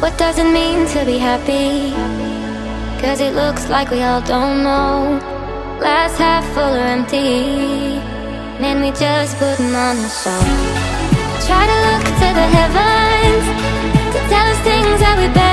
What does it mean to be happy? Cause it looks like we all don't know. Glass half full or empty. Man, we just putting on a show Try to look to the heavens To tell us things that we beg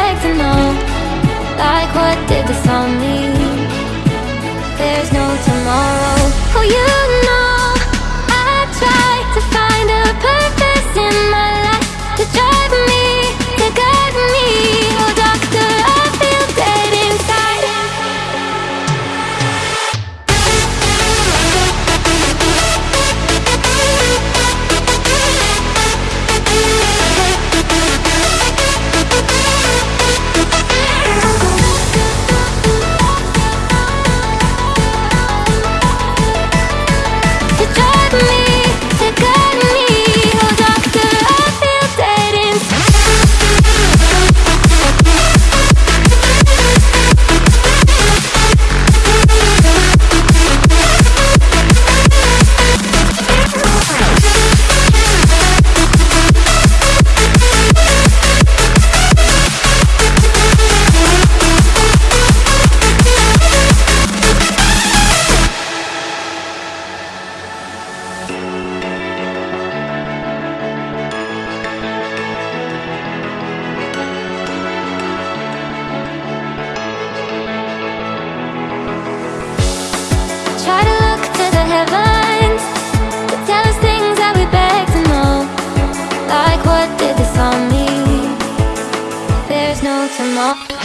Like what